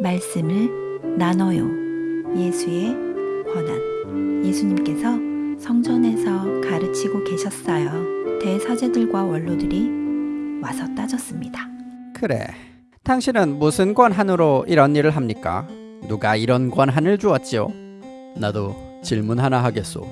말씀을 나눠요. 예수의 권한. 예수님께서 성전에서 가르치고 계셨어요. 대사제들과 원로들이 와서 따졌습니다. 그래. 당신은 무슨 권한으로 이런 일을 합니까? 누가 이런 권한을 주었지요? 나도 질문 하나 하겠소.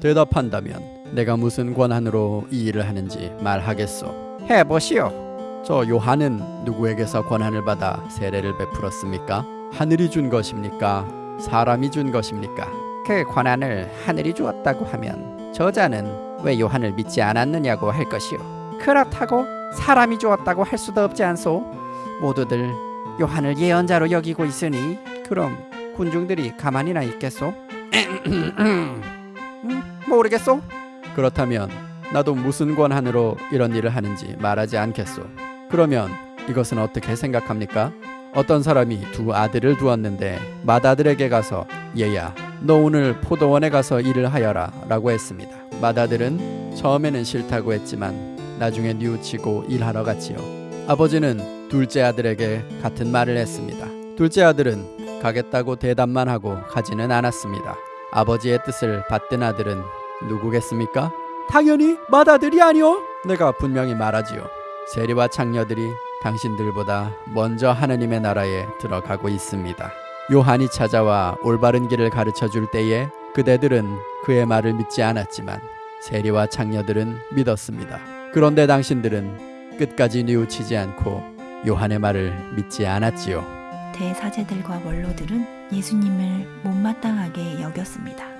대답한다면 내가 무슨 권한으로 이 일을 하는지 말하겠소. 해보시오. 저 요한은 누구에게서 권한을 받아 세례를 베풀었습니까? 하늘이 준 것입니까? 사람이 준 것입니까? 그 권한을 하늘이 주었다고 하면 저자는 왜 요한을 믿지 않았느냐고 할 것이오. 그렇다고 사람이 주었다고 할 수도 없지 않소? 모두들 요한을 예언자로 여기고 있으니 그럼 군중들이 가만히나 있겠소? 음, 모르겠소? 그렇다면 나도 무슨 권한으로 이런 일을 하는지 말하지 않겠소. 그러면 이것은 어떻게 생각합니까? 어떤 사람이 두 아들을 두었는데 맏아들에게 가서 얘야 너 오늘 포도원에 가서 일을 하여라 라고 했습니다. 맏아들은 처음에는 싫다고 했지만 나중에 뉘우치고 일하러 갔지요. 아버지는 둘째 아들에게 같은 말을 했습니다. 둘째 아들은 가겠다고 대답만 하고 가지는 않았습니다. 아버지의 뜻을 받든 아들은 누구겠습니까? 당연히 맏아들이 아니오. 내가 분명히 말하지요. 세리와 창녀들이 당신들보다 먼저 하느님의 나라에 들어가고 있습니다. 요한이 찾아와 올바른 길을 가르쳐 줄 때에 그대들은 그의 말을 믿지 않았지만 세리와 창녀들은 믿었습니다. 그런데 당신들은 끝까지 뉘우치지 않고 요한의 말을 믿지 않았지요. 대사제들과 원로들은 예수님을 못마땅하게 여겼습니다.